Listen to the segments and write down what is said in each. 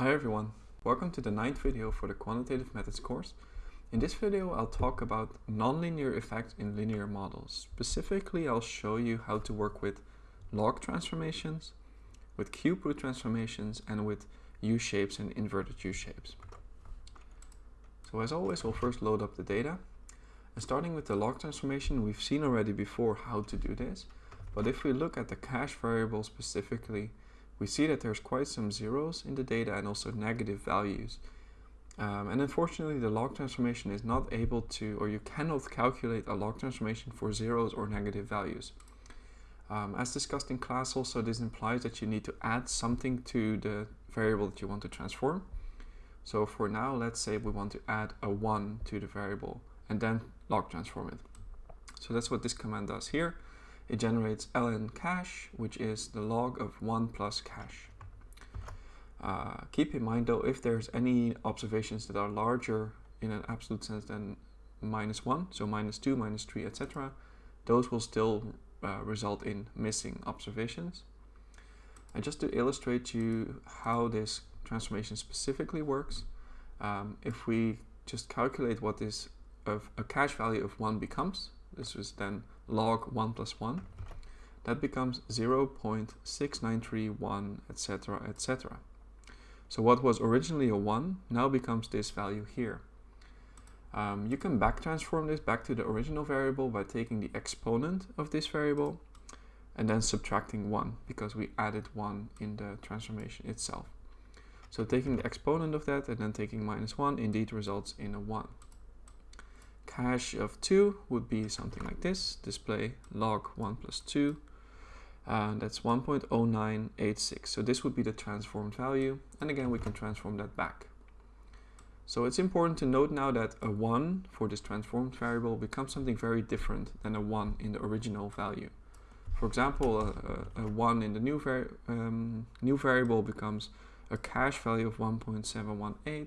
Hi everyone, welcome to the ninth video for the Quantitative Methods course. In this video I'll talk about nonlinear effects in linear models. Specifically I'll show you how to work with log transformations, with cube root transformations and with U-shapes and inverted U-shapes. So as always we'll first load up the data. And starting with the log transformation we've seen already before how to do this. But if we look at the cash variable specifically we see that there's quite some zeros in the data and also negative values. Um, and unfortunately, the log transformation is not able to, or you cannot calculate a log transformation for zeros or negative values. Um, as discussed in class also, this implies that you need to add something to the variable that you want to transform. So for now, let's say we want to add a 1 to the variable and then log transform it. So that's what this command does here it generates ln cash, which is the log of 1 plus cash. Uh, keep in mind though, if there's any observations that are larger in an absolute sense than minus 1, so minus 2, minus 3, etc., those will still uh, result in missing observations. And just to illustrate to you how this transformation specifically works, um, if we just calculate what this of a cash value of 1 becomes, this is then log 1 plus 1, that becomes 0 0.6931, etc., etc. So what was originally a 1 now becomes this value here. Um, you can back transform this back to the original variable by taking the exponent of this variable and then subtracting 1 because we added 1 in the transformation itself. So taking the exponent of that and then taking minus 1 indeed results in a 1 cash of 2 would be something like this, display log 1 plus 2, and that's 1.0986. So this would be the transformed value, and again we can transform that back. So it's important to note now that a 1 for this transformed variable becomes something very different than a 1 in the original value. For example, a, a 1 in the new, vari um, new variable becomes a cash value of 1.718,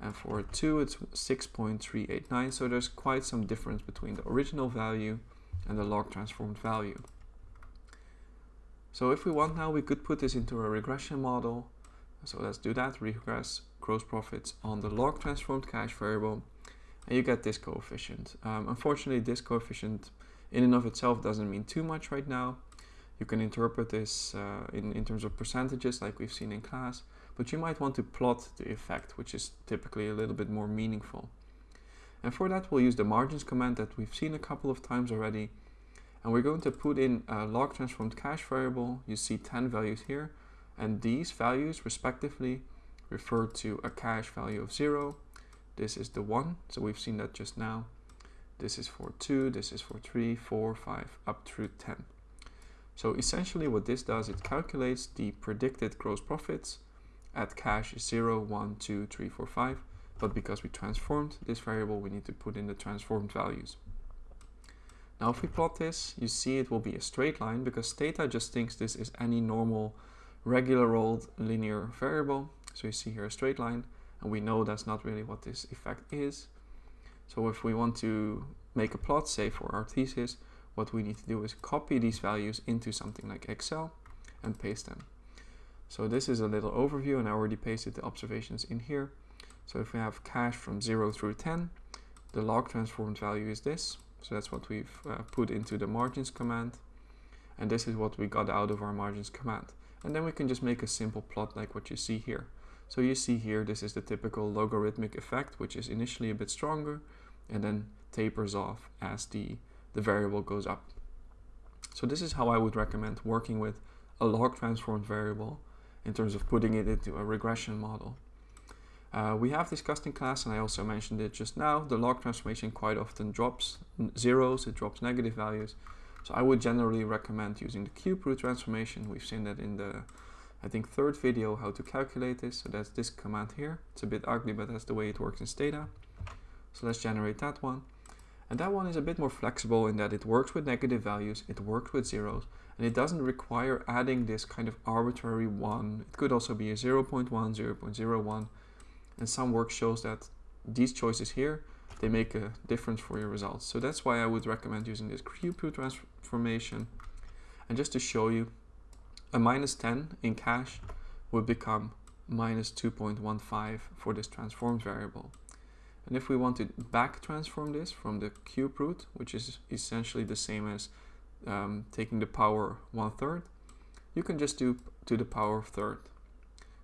and for 2 it's 6.389 so there's quite some difference between the original value and the log transformed value. So if we want now we could put this into a regression model so let's do that regress gross profits on the log transformed cash variable and you get this coefficient. Um, unfortunately this coefficient in and of itself doesn't mean too much right now. You can interpret this uh, in, in terms of percentages like we've seen in class but you might want to plot the effect, which is typically a little bit more meaningful. And for that, we'll use the margins command that we've seen a couple of times already. And we're going to put in a log transformed cash variable. You see 10 values here. And these values, respectively, refer to a cash value of 0. This is the 1, so we've seen that just now. This is for 2, this is for 3, 4, 5, up through 10. So essentially what this does, it calculates the predicted gross profits at cash 0, 1, 2, 3, 4, 5. But because we transformed this variable, we need to put in the transformed values. Now if we plot this, you see it will be a straight line because Stata just thinks this is any normal regular old linear variable. So you see here a straight line and we know that's not really what this effect is. So if we want to make a plot, say for our thesis, what we need to do is copy these values into something like Excel and paste them. So this is a little overview and I already pasted the observations in here. So if we have cash from 0 through 10, the log transformed value is this. So that's what we've uh, put into the margins command. And this is what we got out of our margins command. And then we can just make a simple plot like what you see here. So you see here, this is the typical logarithmic effect, which is initially a bit stronger and then tapers off as the, the variable goes up. So this is how I would recommend working with a log transformed variable in terms of putting it into a regression model. Uh, we have discussed in class, and I also mentioned it just now, the log transformation quite often drops zeros, it drops negative values. So I would generally recommend using the cube root transformation. We've seen that in the, I think, third video, how to calculate this. So that's this command here. It's a bit ugly, but that's the way it works in Stata. So let's generate that one. And that one is a bit more flexible in that it works with negative values, it works with zeros, and it doesn't require adding this kind of arbitrary 1. It could also be a 0 0.1, 0 0.01, and some work shows that these choices here, they make a difference for your results. So that's why I would recommend using this cube root transformation. And just to show you, a minus 10 in cash would become minus 2.15 for this transformed variable. And if we want to back transform this from the cube root, which is essentially the same as um, taking the power one third, you can just do to the power of third.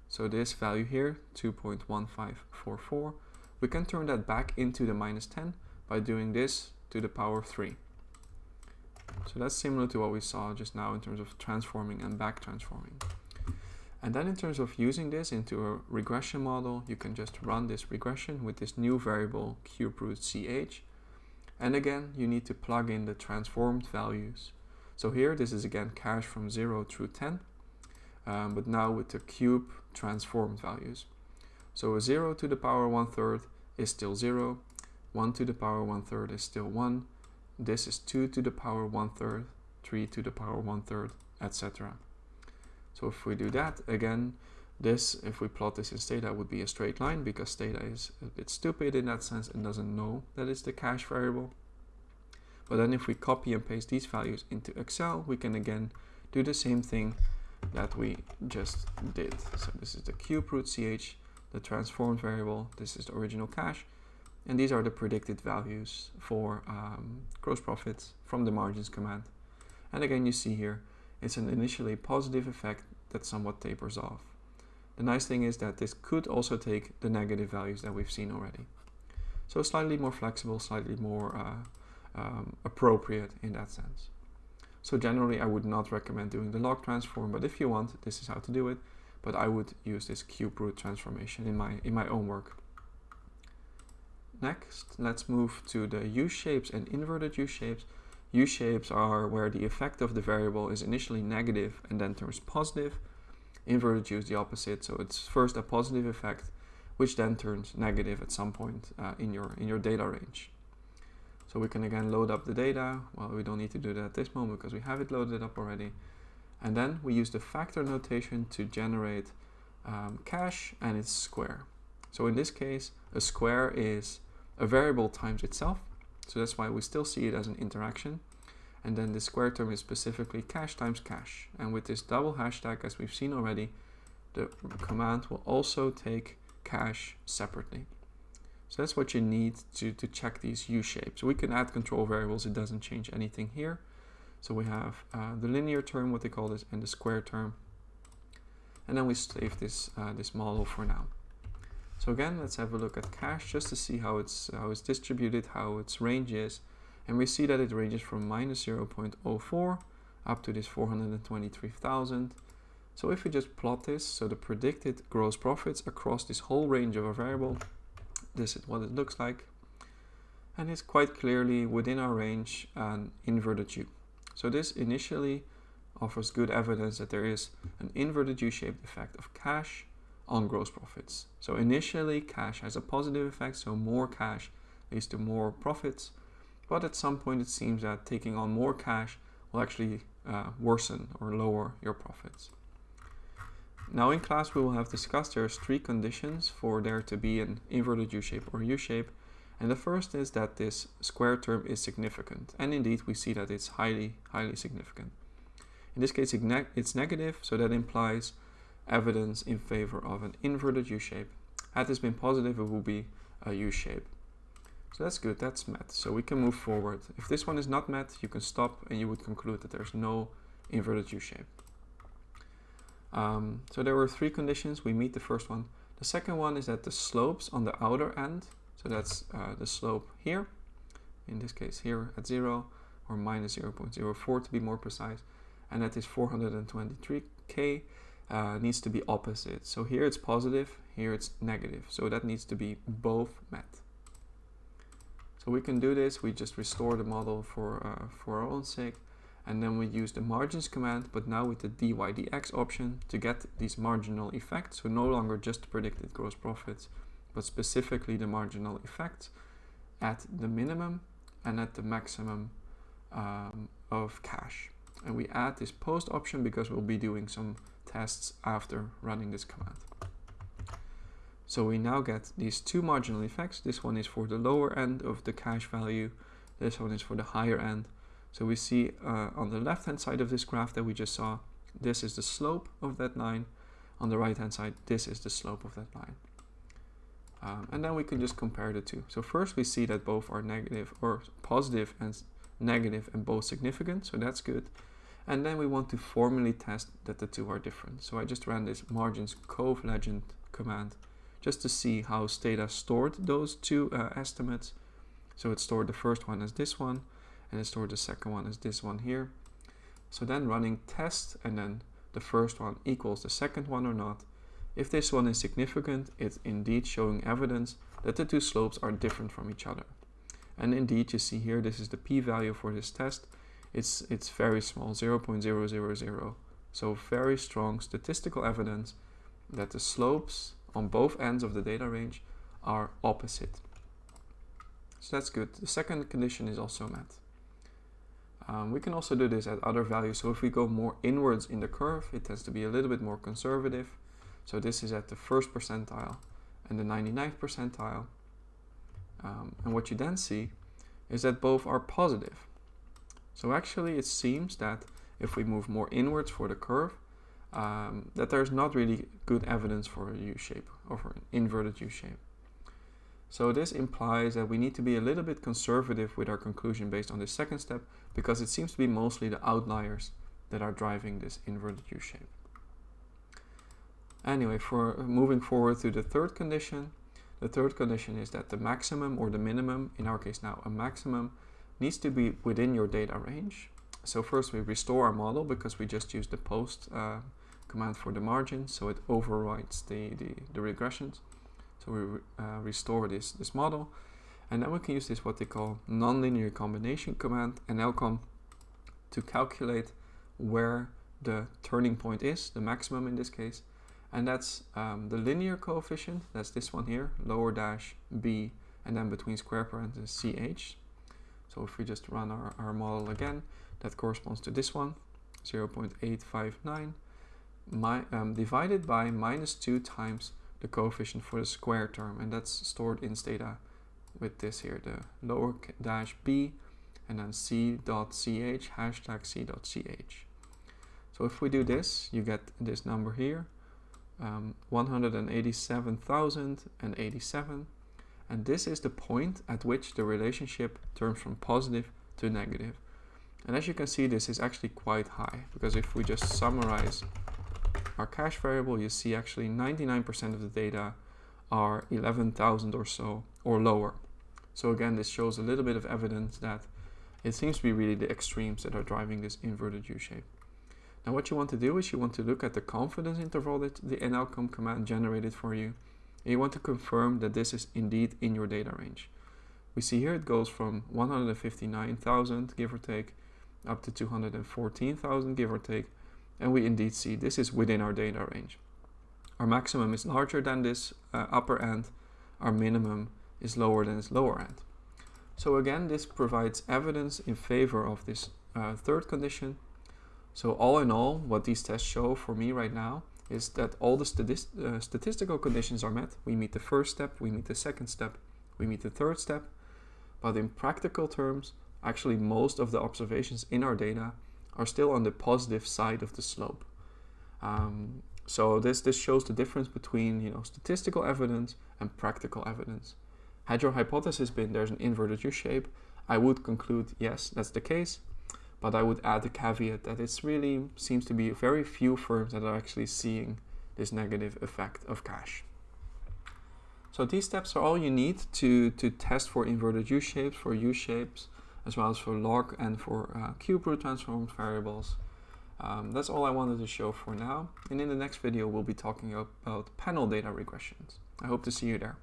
So this value here, 2.1544, we can turn that back into the minus 10 by doing this to the power of 3. So that's similar to what we saw just now in terms of transforming and back transforming. And then in terms of using this into a regression model, you can just run this regression with this new variable cube root ch. And again, you need to plug in the transformed values. So here, this is again cash from 0 through 10, um, but now with the cube transformed values. So a 0 to the power 1 third is still 0, 1 to the power 1 third is still 1, this is 2 to the power 1 third, 3 to the power 1 third, etc. So if we do that again, this, if we plot this in Stata, would be a straight line because Stata is a bit stupid in that sense and doesn't know that it's the cash variable. But then if we copy and paste these values into Excel, we can again do the same thing that we just did. So this is the cube root ch, the transformed variable, this is the original cash, and these are the predicted values for um, gross profits from the margins command. And again, you see here, it's an initially positive effect that somewhat tapers off. The nice thing is that this could also take the negative values that we've seen already. So slightly more flexible, slightly more uh, um, appropriate in that sense. So generally I would not recommend doing the log transform, but if you want, this is how to do it. But I would use this cube root transformation in my, in my own work. Next, let's move to the U-shapes and inverted U-shapes. U-shapes are where the effect of the variable is initially negative and then turns positive. Inverted U is the opposite, so it's first a positive effect, which then turns negative at some point uh, in, your, in your data range. So we can again load up the data. Well, we don't need to do that at this moment because we have it loaded up already. And then we use the factor notation to generate um, cash and its square. So in this case, a square is a variable times itself. So that's why we still see it as an interaction. And then the square term is specifically cash times cash. And with this double hashtag, as we've seen already, the command will also take cash separately. So that's what you need to, to check these U-shapes. We can add control variables, it doesn't change anything here. So we have uh, the linear term, what they call this, and the square term. And then we save this, uh, this model for now. So again, let's have a look at cash just to see how it's, how it's distributed, how its range is. And we see that it ranges from minus 0.04 up to this 423,000. So if we just plot this, so the predicted gross profits across this whole range of a variable, this is what it looks like. And it's quite clearly within our range an inverted U. So this initially offers good evidence that there is an inverted U-shaped effect of cash on gross profits. So initially cash has a positive effect, so more cash leads to more profits. But at some point it seems that taking on more cash will actually uh, worsen or lower your profits. Now in class we will have discussed there's three conditions for there to be an inverted U-shape or U-shape. And the first is that this square term is significant. And indeed we see that it's highly, highly significant. In this case it's negative, so that implies evidence in favor of an inverted U-shape. Had this been positive, it would be a U-shape. So that's good, that's met. So we can move forward. If this one is not met, you can stop and you would conclude that there's no inverted U-shape. Um, so there were three conditions. We meet the first one. The second one is that the slopes on the outer end, so that's uh, the slope here, in this case here at 0, or minus 0.04 to be more precise, and that is 423k, uh, needs to be opposite. So here it's positive, here it's negative. So that needs to be both met. So we can do this, we just restore the model for, uh, for our own sake and then we use the margins command but now with the dydx option to get these marginal effects so no longer just predicted gross profits but specifically the marginal effects at the minimum and at the maximum um, of cash. and we add this post option because we'll be doing some tests after running this command so we now get these two marginal effects this one is for the lower end of the cash value this one is for the higher end so we see uh, on the left hand side of this graph that we just saw, this is the slope of that line. on the right hand side, this is the slope of that line. Um, and then we can just compare the two. So first we see that both are negative or positive and negative and both significant, so that's good. And then we want to formally test that the two are different. So I just ran this margins coeflegend command just to see how Stata stored those two uh, estimates. So it stored the first one as this one, and it stored the second one as this one here. So then running test and then the first one equals the second one or not. If this one is significant, it's indeed showing evidence that the two slopes are different from each other. And indeed, you see here, this is the p-value for this test. It's, it's very small, 0.000. So very strong statistical evidence that the slopes on both ends of the data range are opposite. So that's good. The second condition is also met. Um, we can also do this at other values. So if we go more inwards in the curve, it tends to be a little bit more conservative. So this is at the first percentile and the 99th percentile. Um, and what you then see is that both are positive. So actually it seems that if we move more inwards for the curve, um, that there's not really good evidence for a U-shape or for an inverted U-shape. So this implies that we need to be a little bit conservative with our conclusion based on this second step because it seems to be mostly the outliers that are driving this inverted U-shape. Anyway, for moving forward to the third condition, the third condition is that the maximum or the minimum, in our case now a maximum, needs to be within your data range. So first we restore our model because we just used the post uh, command for the margin, so it overwrites the, the, the regressions. So we uh, restore this, this model. And then we can use this what they call nonlinear combination command nlcom to calculate where the turning point is, the maximum in this case. And that's um, the linear coefficient, that's this one here, lower dash b and then between square parentheses ch. So if we just run our, our model again, that corresponds to this one, 0 0.859, my, um, divided by minus 2 times the coefficient for the square term and that's stored in Stata with this here the lower dash b and then c.ch hashtag c.ch so if we do this you get this number here um, 187,087 and this is the point at which the relationship turns from positive to negative. And as you can see this is actually quite high because if we just summarize our cash variable, you see actually 99% of the data are 11,000 or so or lower. So again, this shows a little bit of evidence that it seems to be really the extremes that are driving this inverted U-shape. Now what you want to do is you want to look at the confidence interval that the nlcom command generated for you. And you want to confirm that this is indeed in your data range. We see here it goes from 159,000 give or take up to 214,000 give or take and we indeed see this is within our data range. Our maximum is larger than this uh, upper end, our minimum is lower than its lower end. So again, this provides evidence in favor of this uh, third condition. So all in all, what these tests show for me right now is that all the uh, statistical conditions are met. We meet the first step, we meet the second step, we meet the third step. But in practical terms, actually most of the observations in our data are still on the positive side of the slope. Um, so this, this shows the difference between you know, statistical evidence and practical evidence. Had your hypothesis been there's an inverted U-shape, I would conclude yes, that's the case, but I would add the caveat that it really seems to be very few firms that are actually seeing this negative effect of cash. So these steps are all you need to, to test for inverted U-shapes, for U-shapes, as well as for log and for uh, cube root transformed variables. Um, that's all I wanted to show for now. And in the next video, we'll be talking about panel data regressions. I hope to see you there.